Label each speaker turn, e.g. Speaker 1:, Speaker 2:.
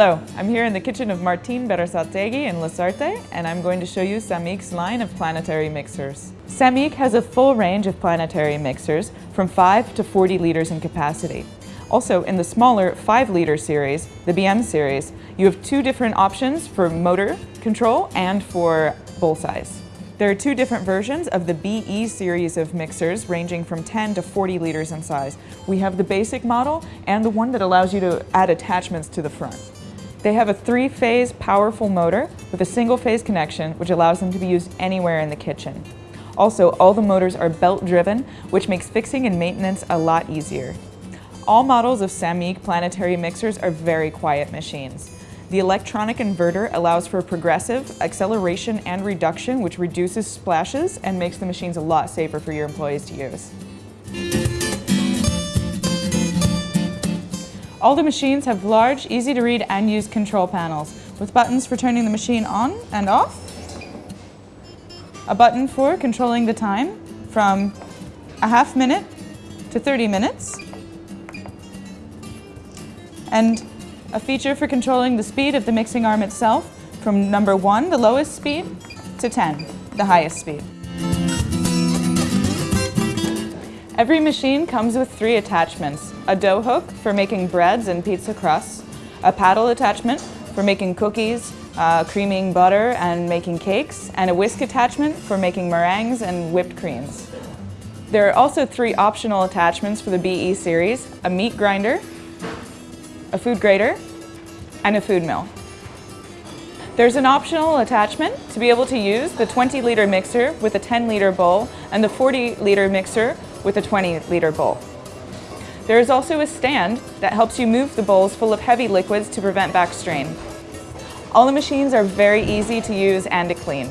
Speaker 1: Hello, I'm here in the kitchen of Martin Berasategui in Lasarte, and I'm going to show you Sammic's line of planetary mixers. Sammic has a full range of planetary mixers from 5 to 40 liters in capacity. Also, in the smaller 5-liter series, the BM series, you have two different options for motor control and for bowl size. There are two different versions of the BE series of mixers ranging from 10 to 40 liters in size. We have the basic model and the one that allows you to add attachments to the front. They have a three-phase powerful motor with a single-phase connection which allows them to be used anywhere in the kitchen. Also, all the motors are belt-driven, which makes fixing and maintenance a lot easier. All models of Sammic planetary mixers are very quiet machines. The electronic inverter allows for progressive acceleration and reduction which reduces splashes and makes the machines a lot safer for your employees to use. All the machines have large, easy to read and use control panels with buttons for turning the machine on and off, a button for controlling the time from a half minute to 30 minutes, and a feature for controlling the speed of the mixing arm itself from number 1, the lowest speed, to 10, the highest speed. Every machine comes with three attachments. A dough hook for making breads and pizza crusts, a paddle attachment for making cookies, uh, creaming butter and making cakes, and a whisk attachment for making meringues and whipped creams. There are also three optional attachments for the BE series, a meat grinder, a food grater, and a food mill. There's an optional attachment to be able to use the 20 litre mixer with a 10 litre bowl and the 40 litre mixer with a 20 litre bowl. There is also a stand that helps you move the bowls full of heavy liquids to prevent back strain. All the machines are very easy to use and to clean.